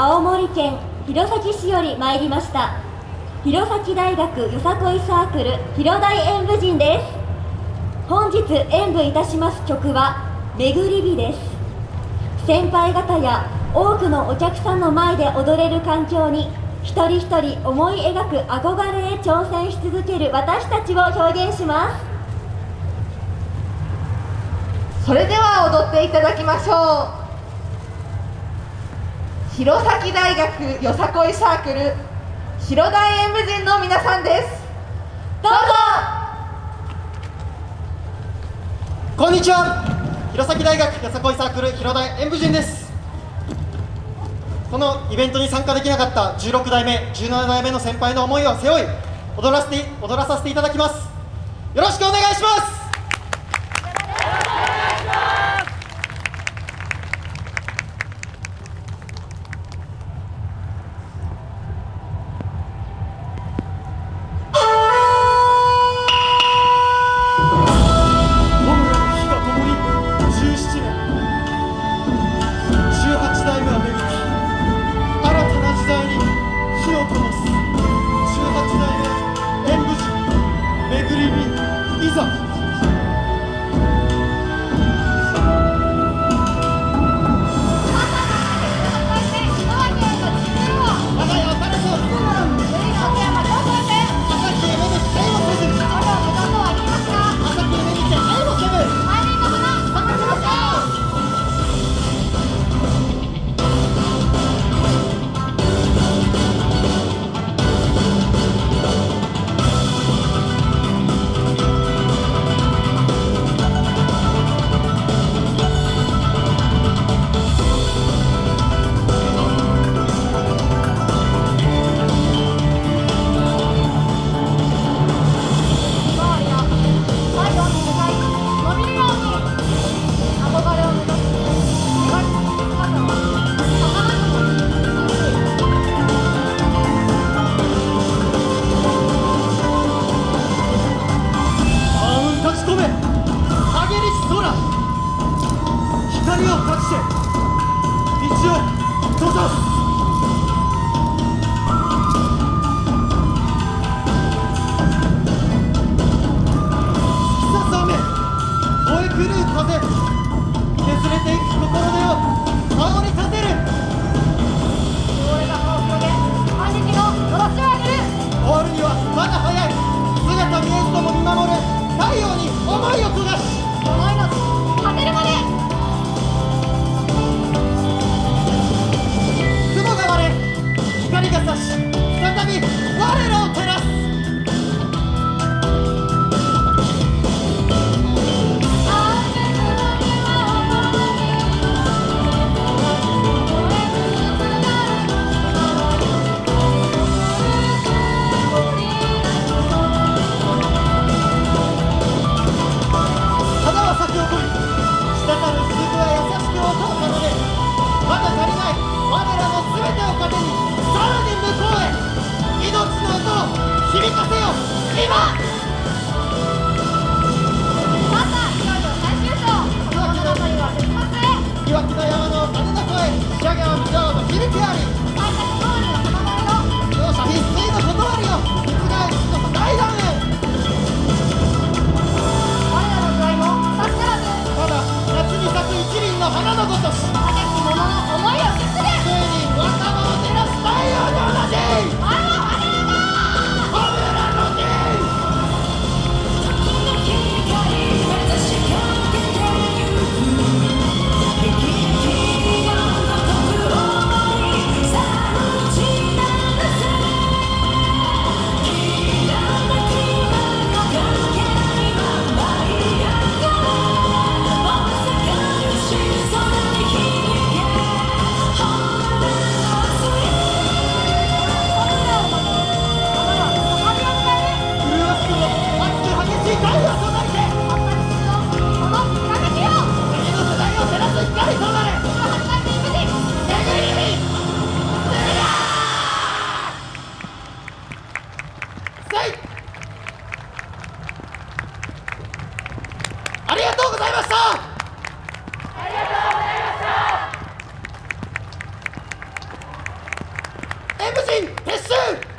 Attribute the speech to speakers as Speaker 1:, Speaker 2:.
Speaker 1: 青森県弘前市より参りました。弘前大学よさこいサークル広大演舞人です。本日演舞いたします曲は「めぐり火」です。先輩方や多くのお客さんの前で踊れる環境に一人一人思い描く憧れへ挑戦し続ける私たちを表現します。
Speaker 2: それでは踊っていただきましょう。弘前大学よさこいサークル広大演舞人の皆さんです。
Speaker 1: どうぞ。
Speaker 3: こんにちは。弘前大学よさこいサークル広大演舞人です。このイベントに参加できなかった16代目17代目の先輩の思いを背負い踊らせて踊らさせていただきます。よろしくお願いします。光を断ちて道を閉ざす。とに滴る鈴は優しく音を奏でまだ足りない我らの全てを糧にさらに向こうへ命の音を演舞人撤収